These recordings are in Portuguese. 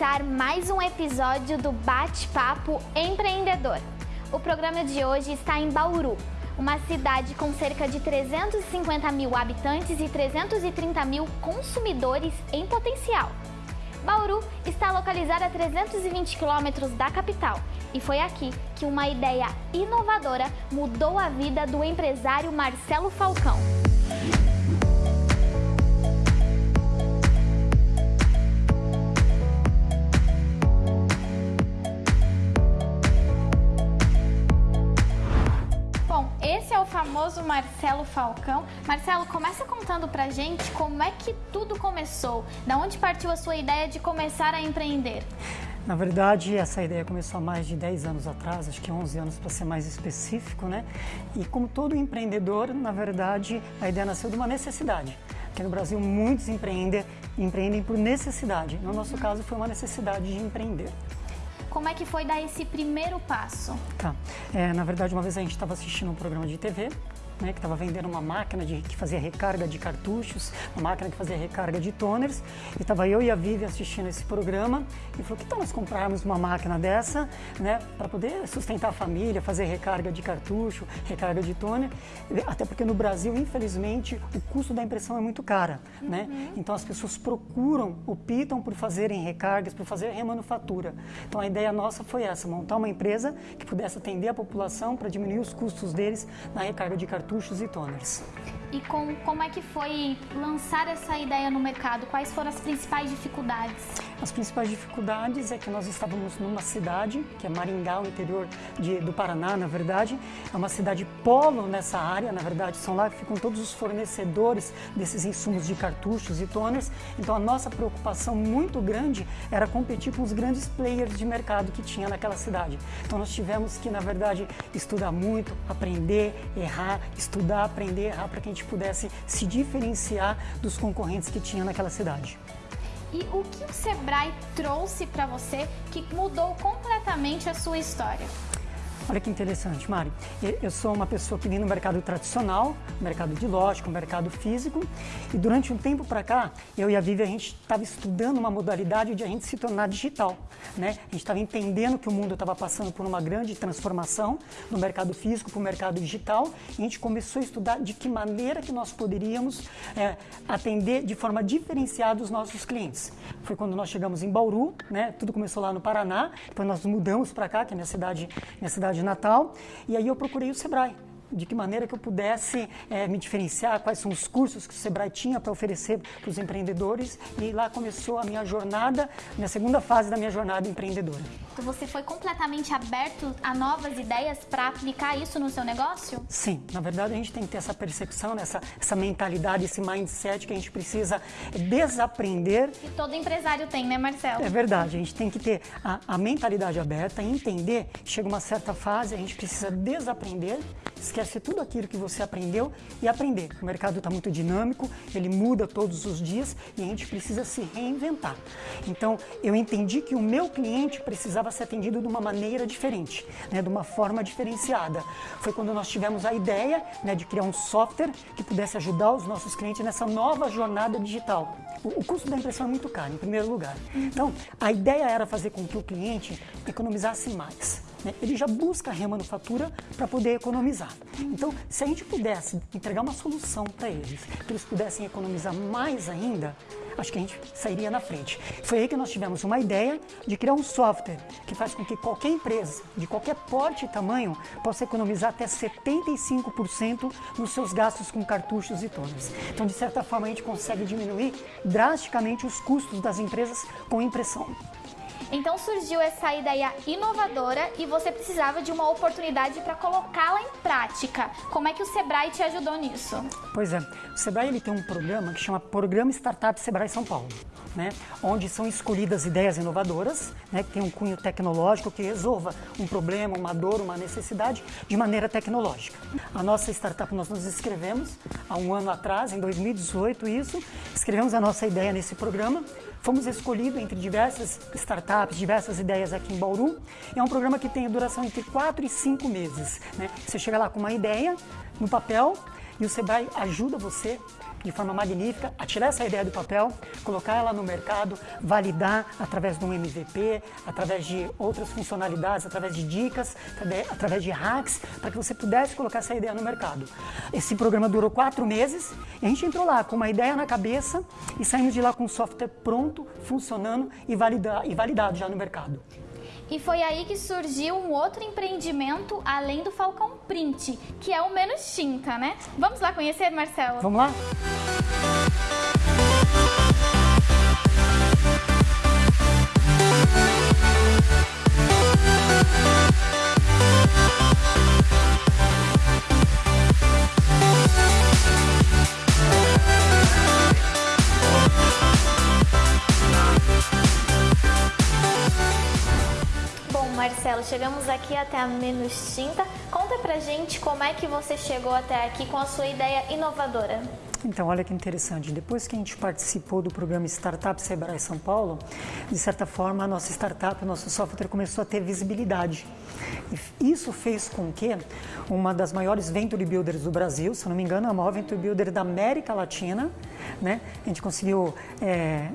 Começar mais um episódio do Bate-Papo Empreendedor. O programa de hoje está em Bauru, uma cidade com cerca de 350 mil habitantes e 330 mil consumidores em potencial. Bauru está localizada a 320 quilômetros da capital e foi aqui que uma ideia inovadora mudou a vida do empresário Marcelo Falcão. Esse é o famoso Marcelo Falcão. Marcelo, começa contando pra gente como é que tudo começou. Da onde partiu a sua ideia de começar a empreender? Na verdade, essa ideia começou há mais de 10 anos atrás, acho que 11 anos para ser mais específico, né? E como todo empreendedor, na verdade, a ideia nasceu de uma necessidade. Porque no Brasil muitos empreendem, empreendem por necessidade. No nosso caso, foi uma necessidade de empreender. Como é que foi dar esse primeiro passo? Tá. É, na verdade, uma vez a gente estava assistindo um programa de TV, né, que estava vendendo uma máquina de, que fazia recarga de cartuchos, uma máquina que fazia recarga de toners, e estava eu e a Vivi assistindo esse programa, e falou, que tal nós comprarmos uma máquina dessa, né, para poder sustentar a família, fazer recarga de cartucho, recarga de toner, até porque no Brasil, infelizmente, o custo da impressão é muito cara, né, uhum. né, então as pessoas procuram, optam por fazerem recargas, por fazer remanufatura. Então a ideia nossa foi essa, montar uma empresa que pudesse atender a população para diminuir os custos deles na recarga de cartucho cartuchos e toners. E com, como é que foi lançar essa ideia no mercado? Quais foram as principais dificuldades? As principais dificuldades é que nós estávamos numa cidade, que é Maringá, o interior de, do Paraná, na verdade. É uma cidade polo nessa área, na verdade, são lá que ficam todos os fornecedores desses insumos de cartuchos e toners. Então a nossa preocupação muito grande era competir com os grandes players de mercado que tinha naquela cidade. Então nós tivemos que, na verdade, estudar muito, aprender, errar, estudar, aprender, errar, para que a gente pudesse se diferenciar dos concorrentes que tinha naquela cidade. E o que o Sebrae trouxe para você que mudou completamente a sua história? Olha que interessante, Mari. Eu sou uma pessoa que vem no mercado tradicional, mercado de lógica, mercado físico, e durante um tempo para cá, eu e a Vivi, a gente estava estudando uma modalidade de a gente se tornar digital. Né? A gente estava entendendo que o mundo estava passando por uma grande transformação do mercado físico para o mercado digital, e a gente começou a estudar de que maneira que nós poderíamos é, atender de forma diferenciada os nossos clientes. Foi quando nós chegamos em Bauru, né? tudo começou lá no Paraná, depois nós mudamos para cá, que é minha cidade, minha cidade de Natal, e aí eu procurei o Sebrae de que maneira que eu pudesse é, me diferenciar, quais são os cursos que o Sebrae tinha para oferecer para os empreendedores e lá começou a minha jornada, minha segunda fase da minha jornada empreendedora. Então você foi completamente aberto a novas ideias para aplicar isso no seu negócio? Sim, na verdade a gente tem que ter essa percepção, essa, essa mentalidade, esse mindset que a gente precisa desaprender. E todo empresário tem, né Marcelo? É verdade, a gente tem que ter a, a mentalidade aberta, entender, chega uma certa fase, a gente precisa desaprender, esquecer esquece tudo aquilo que você aprendeu e aprender. O mercado está muito dinâmico, ele muda todos os dias e a gente precisa se reinventar. Então, eu entendi que o meu cliente precisava ser atendido de uma maneira diferente, né, de uma forma diferenciada. Foi quando nós tivemos a ideia né, de criar um software que pudesse ajudar os nossos clientes nessa nova jornada digital. O, o custo da impressão é muito caro, em primeiro lugar. Então, a ideia era fazer com que o cliente economizasse mais né, ele já busca a remanufatura para poder economizar. Então, se a gente pudesse entregar uma solução para eles, que eles pudessem economizar mais ainda, acho que a gente sairia na frente. Foi aí que nós tivemos uma ideia de criar um software que faz com que qualquer empresa, de qualquer porte e tamanho, possa economizar até 75% nos seus gastos com cartuchos e tones. Então, de certa forma, a gente consegue diminuir drasticamente os custos das empresas com impressão. Então surgiu essa ideia inovadora e você precisava de uma oportunidade para colocá-la em prática. Como é que o Sebrae te ajudou nisso? Pois é, o Sebrae ele tem um programa que chama Programa Startup Sebrae São Paulo. Né, onde são escolhidas ideias inovadoras, né, que tem um cunho tecnológico que resolva um problema, uma dor, uma necessidade de maneira tecnológica. A nossa startup nós nos inscrevemos há um ano atrás, em 2018 isso, escrevemos a nossa ideia nesse programa, Fomos escolhidos entre diversas startups, diversas ideias aqui em Bauru. É um programa que tem duração entre 4 e 5 meses. Né? Você chega lá com uma ideia no papel e o Sebrae ajuda você de forma magnífica a tirar essa ideia do papel, colocar ela no mercado, validar através de um MVP, através de outras funcionalidades, através de dicas, através de hacks, para que você pudesse colocar essa ideia no mercado. Esse programa durou quatro meses e a gente entrou lá com uma ideia na cabeça e saímos de lá com um software pronto, funcionando e, valida, e validado já no mercado. E foi aí que surgiu um outro empreendimento além do Falcão Print, que é o Menos Tinta, né? Vamos lá conhecer, Marcelo? Vamos lá? Marcelo, chegamos aqui até a Menos Tinta. Conta pra gente como é que você chegou até aqui com a sua ideia inovadora. Então, olha que interessante. Depois que a gente participou do programa Startup Sebrae São Paulo, de certa forma, a nossa startup, o nosso software começou a ter visibilidade. E isso fez com que uma das maiores Venture Builders do Brasil, se não me engano, a maior Venture Builder da América Latina, né? A gente conseguiu é,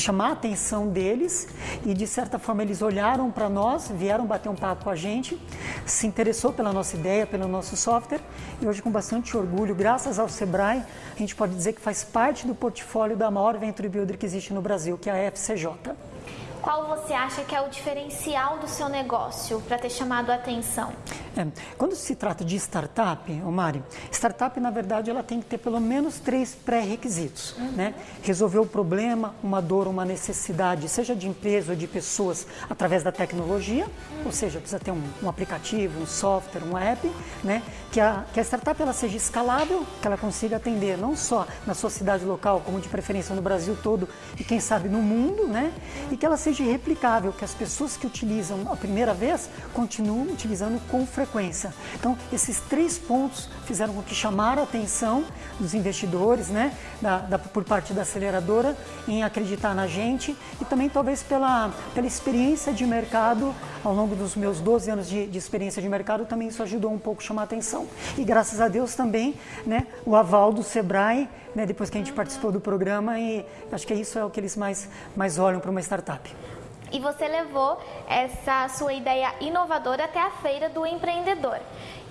chamar a atenção deles e de certa forma eles olharam para nós, vieram bater um papo com a gente, se interessou pela nossa ideia, pelo nosso software e hoje com bastante orgulho, graças ao Sebrae, a gente pode dizer que faz parte do portfólio da maior venture builder que existe no Brasil, que é a FCJ. Qual você acha que é o diferencial do seu negócio para ter chamado a atenção? É, quando se trata de startup, Mari, startup na verdade ela tem que ter pelo menos três pré-requisitos, uhum. né? Resolver o problema, uma dor, uma necessidade, seja de empresa ou de pessoas, através da tecnologia, uhum. ou seja, precisa ter um, um, aplicativo, um software, um app, né? Que a, que a startup ela seja escalável, que ela consiga atender não só na sua cidade local, como de preferência no Brasil todo e quem sabe no mundo, né? E que ela seja replicável, que as pessoas que utilizam a primeira vez continuem utilizando com frequência. Então, esses três pontos fizeram com que chamaram a atenção dos investidores, né, da, da, por parte da aceleradora, em acreditar na gente e também talvez pela, pela experiência de mercado ao longo dos meus 12 anos de, de experiência de mercado, também isso ajudou um pouco a chamar a atenção. E graças a Deus também, né, o aval do Sebrae, né, depois que a gente participou do programa e acho que isso é o que eles mais, mais olham para uma startup e você levou essa sua ideia inovadora até a feira do empreendedor.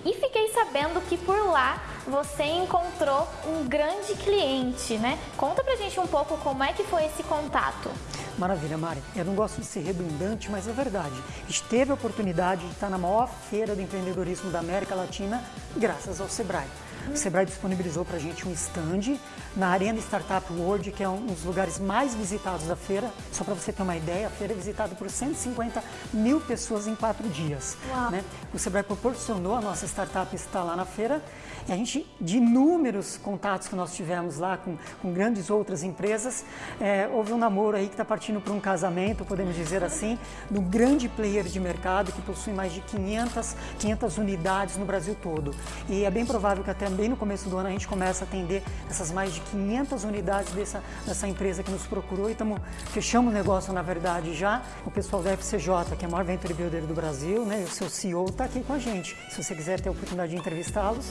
E fiquei sabendo que por lá você encontrou um grande cliente, né? Conta pra gente um pouco como é que foi esse contato. Maravilha, Mari. Eu não gosto de ser redundante, mas é verdade. A gente teve a oportunidade de estar na maior feira do empreendedorismo da América Latina graças ao Sebrae. O Sebrae disponibilizou para a gente um stand na Arena Startup World, que é um dos lugares mais visitados da feira. Só para você ter uma ideia, a feira é visitada por 150 mil pessoas em quatro dias. Né? O Sebrae proporcionou a nossa startup estar lá na feira e a gente, de inúmeros contatos que nós tivemos lá com, com grandes outras empresas, é, houve um namoro aí que está partindo para um casamento, podemos dizer assim, um grande player de mercado que possui mais de 500, 500 unidades no Brasil todo. E é bem provável que até bem no começo do ano a gente comece a atender essas mais de 500 unidades dessa, dessa empresa que nos procurou e estamos fechamos o negócio na verdade já. O pessoal da FCJ, que é a maior venture builder do Brasil, né, o seu CEO está aqui com a gente. Se você quiser ter a oportunidade de entrevistá-los,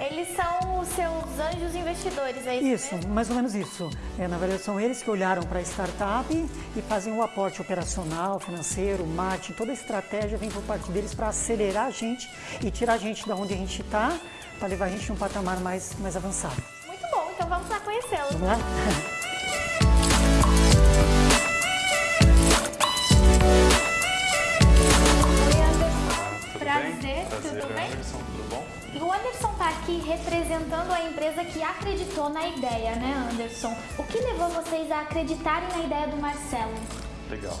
eles são os seus anjos investidores, é isso? Isso, mais ou menos isso. É, na verdade, são eles que olharam para a startup e fazem o aporte operacional, financeiro, marketing, toda a estratégia vem por parte deles para acelerar a gente e tirar a gente da onde a gente está, para levar a gente num patamar mais, mais avançado. Muito bom, então vamos lá conhecê-los. Vamos lá? Prazer, tudo bem? tudo bom? E o Anderson está aqui representando a empresa que acreditou na ideia, né, Anderson? O que levou vocês a acreditarem na ideia do Marcelo? Legal.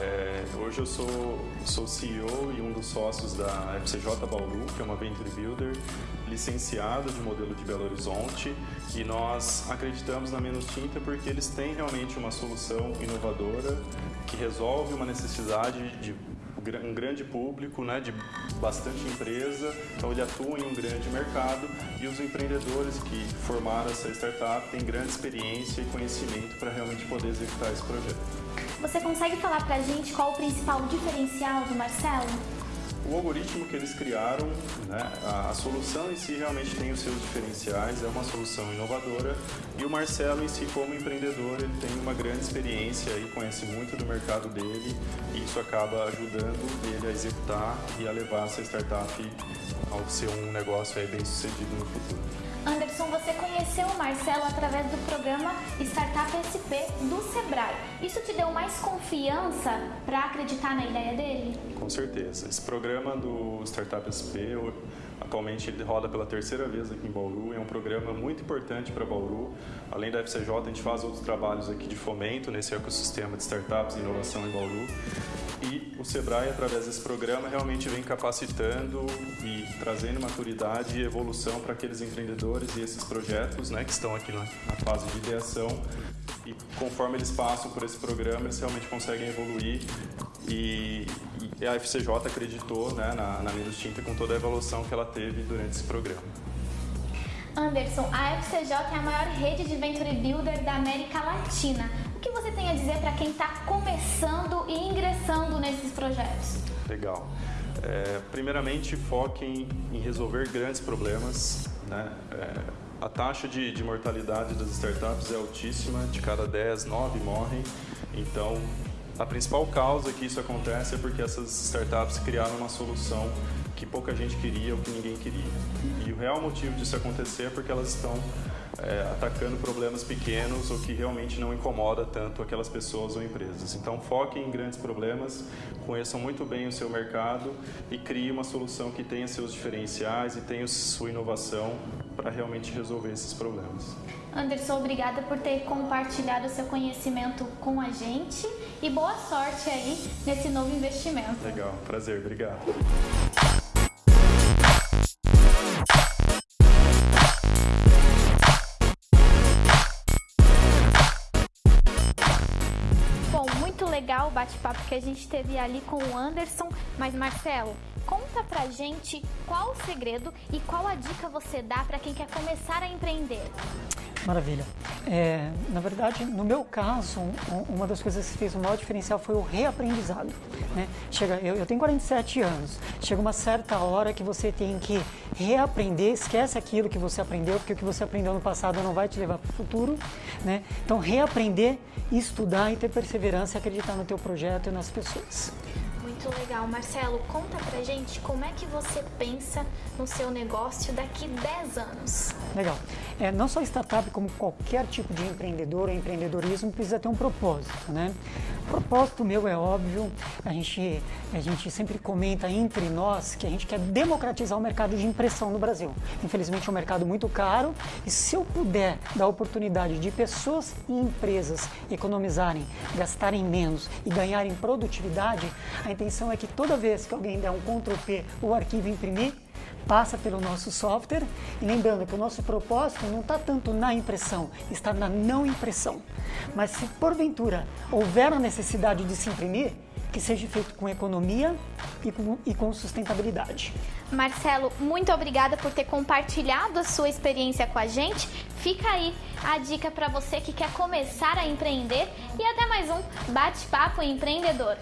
É, hoje eu sou, sou CEO e um dos sócios da FCJ Bauru, que é uma Venture Builder licenciado de modelo de Belo Horizonte. E nós acreditamos na Menos Tinta porque eles têm realmente uma solução inovadora que resolve uma necessidade de um grande público, né, de bastante empresa, então ele atua em um grande mercado e os empreendedores que formaram essa startup têm grande experiência e conhecimento para realmente poder executar esse projeto. Você consegue falar para a gente qual o principal diferencial do Marcelo? O algoritmo que eles criaram, né, a, a, solução em si realmente tem os seus diferenciais, é uma solução inovadora e o Marcelo em si como empreendedor ele tem uma grande experiência e conhece muito do mercado dele e isso acaba ajudando ele a executar e a levar essa startup ao ser um negócio bem sucedido no futuro. Anderson, você conheceu o Marcelo através do programa Startup SP do Sebrae. Isso te deu mais confiança para acreditar na ideia dele? Com certeza. Esse programa do Startup SP, atualmente ele roda pela terceira vez aqui em Bauru, é um programa muito importante para Bauru. Além da FCJ, a gente faz outros trabalhos aqui de fomento nesse ecossistema de startups e inovação em Bauru. E o Sebrae, através desse programa, realmente vem capacitando e trazendo maturidade e evolução para aqueles empreendedores e esses projetos né, que estão aqui na, na fase de ideação. E conforme eles passam por esse programa, eles realmente conseguem evoluir e, e a FCJ acreditou né, na, na Minos Tinta com toda a evolução que ela teve durante esse programa. Anderson, a FCJ é a maior rede de Venture Builder da América Latina. O que você tem a dizer para quem está começando e ingressando projetos? Legal. É, primeiramente, foquem em resolver grandes problemas. Né? É, a taxa de, de, mortalidade das startups é altíssima, de cada 10, 9 morrem. Então, a principal causa que isso acontece é porque essas startups criaram uma solução que pouca gente queria ou que ninguém queria. E o real motivo disso acontecer é porque elas estão é, atacando problemas pequenos ou que realmente não incomoda tanto aquelas pessoas ou empresas. Então foquem em grandes problemas, conheçam muito bem o seu mercado e criem uma solução que tenha seus diferenciais e tenha sua inovação para realmente resolver esses problemas. Anderson, obrigada por ter compartilhado o seu conhecimento com a gente e boa sorte aí nesse novo investimento. Legal, prazer, obrigado. Legal o bate-papo que a gente teve ali com o Anderson. Mas Marcelo, conta pra gente qual o segredo e qual a dica você dá para quem quer começar a empreender. Maravilha. É, na verdade, no meu caso, uma das coisas que fez o maior diferencial foi o reaprendizado. Né? Chega, eu, eu, tenho 47 anos. Chega uma certa hora que você tem que reaprender, esquece aquilo que você aprendeu, porque o que você aprendeu no passado não vai te levar para o futuro. Né? Então, reaprender, estudar e ter perseverança e acreditar no teu projeto e nas pessoas. Muito legal. Marcelo, conta pra gente como é que você pensa no seu negócio daqui 10 anos. Legal. É, não só startup, como qualquer tipo de empreendedor empreendedorismo precisa ter um propósito, né? O propósito meu é óbvio, a gente, a gente sempre comenta entre nós que a gente quer democratizar o mercado de impressão no Brasil. Infelizmente é um mercado muito caro e se eu puder dar oportunidade de pessoas e empresas economizarem, gastarem menos e ganharem produtividade, a intenção intenção é que toda vez que alguém der um Ctrl P o arquivo imprimir, passa pelo nosso software. E lembrando que o nosso propósito não está tanto na impressão, está na não impressão. Mas se porventura houver a necessidade de se imprimir, que seja feito com economia e com, e com sustentabilidade. Marcelo, muito obrigada por ter compartilhado a sua experiência com a gente. Fica aí a dica para você que quer começar a empreender e até mais um bate-papo empreendedor.